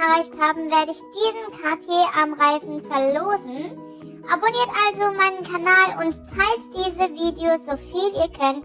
erreicht haben, werde ich diesen Cartier-Armreifen verlosen. Abonniert also meinen Kanal und teilt diese Videos so viel ihr könnt.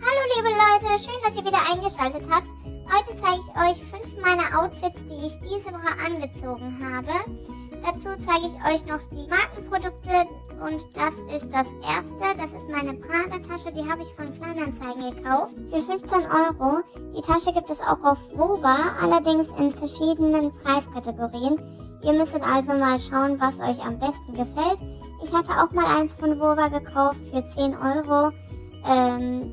Hallo liebe Leute, schön, dass ihr wieder eingeschaltet habt. Heute zeige ich euch fünf meiner Outfits, die ich diese Woche angezogen habe. Dazu zeige ich euch noch die Markenprodukte und das ist das erste. Das ist meine Prada-Tasche, die habe ich von Kleinanzeigen gekauft für 15 Euro. Die Tasche gibt es auch auf Woba, allerdings in verschiedenen Preiskategorien. Ihr müsst also mal schauen, was euch am besten gefällt. Ich hatte auch mal eins von Woba gekauft für 10 Euro. Ähm,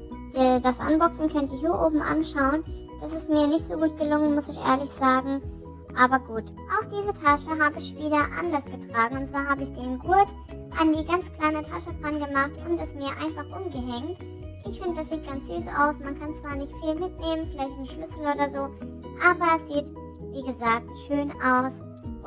das Unboxing könnt ihr hier oben anschauen. Das ist mir nicht so gut gelungen, muss ich ehrlich sagen. Aber gut, auch diese Tasche habe ich wieder anders getragen. Und zwar habe ich den Gurt an die ganz kleine Tasche dran gemacht und es mir einfach umgehängt. Ich finde, das sieht ganz süß aus. Man kann zwar nicht viel mitnehmen, vielleicht einen Schlüssel oder so, aber es sieht, wie gesagt, schön aus.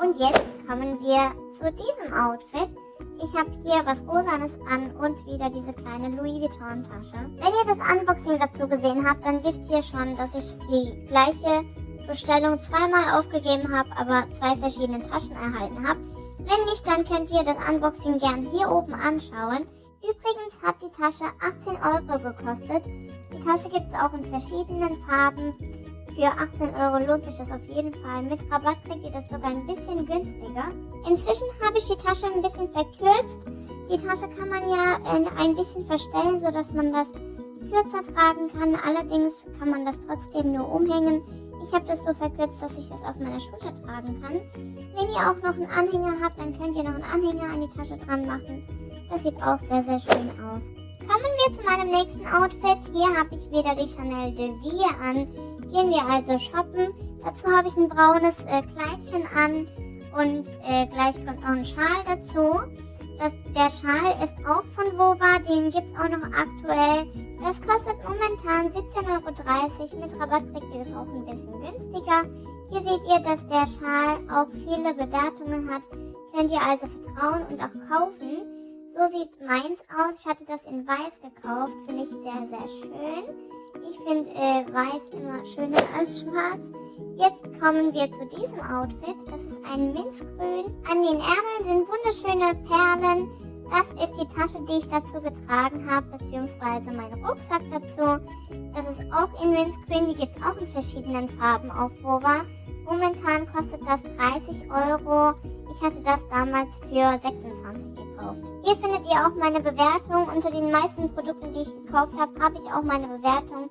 Und jetzt kommen wir zu diesem Outfit. Ich habe hier was Rosanes an und wieder diese kleine Louis Vuitton Tasche. Wenn ihr das Unboxing dazu gesehen habt, dann wisst ihr schon, dass ich die gleiche Bestellung zweimal aufgegeben habe, aber zwei verschiedene Taschen erhalten habe. Wenn nicht, dann könnt ihr das Unboxing gern hier oben anschauen. Übrigens hat die Tasche 18 Euro gekostet. Die Tasche gibt es auch in verschiedenen Farben. Für 18 Euro lohnt sich das auf jeden Fall. Mit Rabatt kriegt ihr das sogar ein bisschen günstiger. Inzwischen habe ich die Tasche ein bisschen verkürzt. Die Tasche kann man ja ein bisschen verstellen, sodass man das kürzer tragen kann. Allerdings kann man das trotzdem nur umhängen. Ich habe das so verkürzt, dass ich das auf meiner Schulter tragen kann. Wenn ihr auch noch einen Anhänger habt, dann könnt ihr noch einen Anhänger an die Tasche dran machen. Das sieht auch sehr, sehr schön aus. Kommen wir zu meinem nächsten Outfit. Hier habe ich wieder die Chanel de Vie an. Gehen wir also shoppen. Dazu habe ich ein braunes äh, Kleidchen an und äh, gleich kommt noch ein Schal dazu. Das, der Schal ist auch von Wova, den gibt es auch noch aktuell. Das kostet momentan 17,30 Euro. Mit Rabatt kriegt ihr das auch ein bisschen günstiger. Hier seht ihr, dass der Schal auch viele Bewertungen hat. Könnt ihr also vertrauen und auch kaufen. So sieht meins aus. Ich hatte das in weiß gekauft. Finde ich sehr, sehr schön. Ich finde äh, weiß immer schöner als schwarz. Jetzt kommen wir zu diesem Outfit. Das ist ein Minzgrün. An den Ärmeln sind wunderschöne Perlen. Das ist die Tasche, die ich dazu getragen habe, beziehungsweise mein Rucksack dazu. Das ist auch in Minzgrün. Die gibt es auch in verschiedenen Farben auf Wova. Momentan kostet das 30 Euro. Ich hatte das damals für 26 gekauft. Hier findet ihr auch meine Bewertung. Unter den meisten Produkten, die ich gekauft habe, habe ich auch meine Bewertung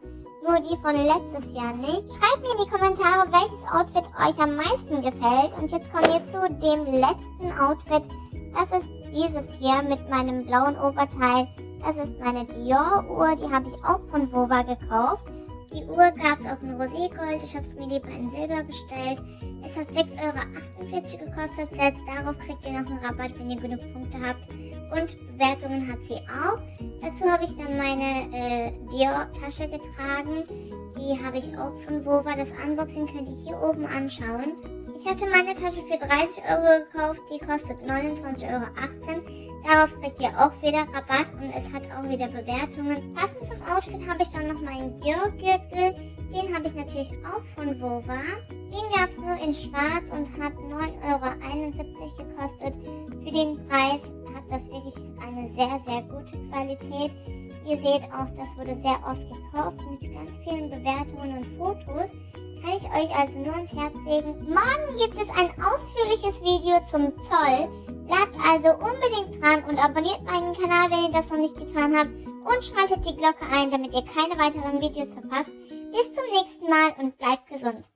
nur die von letztes Jahr nicht. Schreibt mir in die Kommentare, welches Outfit euch am meisten gefällt. Und jetzt kommen wir zu dem letzten Outfit. Das ist dieses hier mit meinem blauen Oberteil. Das ist meine Dior-Uhr, die habe ich auch von Vova gekauft. Die Uhr gab es auch in Roségold, ich habe es mir lieber in Silber bestellt. Es hat 6,48 Euro gekostet, selbst darauf kriegt ihr noch einen Rabatt, wenn ihr genug Punkte habt. Und Bewertungen hat sie auch. Dazu habe ich dann meine äh, Dior-Tasche getragen. Die habe ich auch von Vova. Das Unboxing könnt ihr hier oben anschauen. Ich hatte meine Tasche für 30 Euro gekauft, die kostet 29,18 Euro. Darauf kriegt ihr auch wieder Rabatt und es hat auch wieder Bewertungen. Passend zum Outfit habe ich dann noch meinen Dior-Gürtel. Den habe ich natürlich auch von Vova. Den gab es nur in schwarz und hat 9,71 Euro gekostet. Für den Preis hat das wirklich eine sehr, sehr gute Qualität. Ihr seht auch, das wurde sehr oft gekauft mit ganz vielen Bewertungen und Fotos kann ich euch also nur ans Herz legen. Morgen gibt es ein ausführliches Video zum Zoll. Bleibt also unbedingt dran und abonniert meinen Kanal, wenn ihr das noch nicht getan habt. Und schaltet die Glocke ein, damit ihr keine weiteren Videos verpasst. Bis zum nächsten Mal und bleibt gesund.